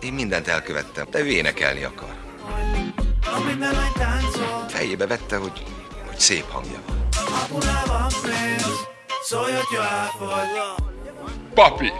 Én mindent elkövettem, de ő énekelni akar. Fejébe vette, hogy, hogy szép hangja van. Papi!